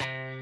Bye.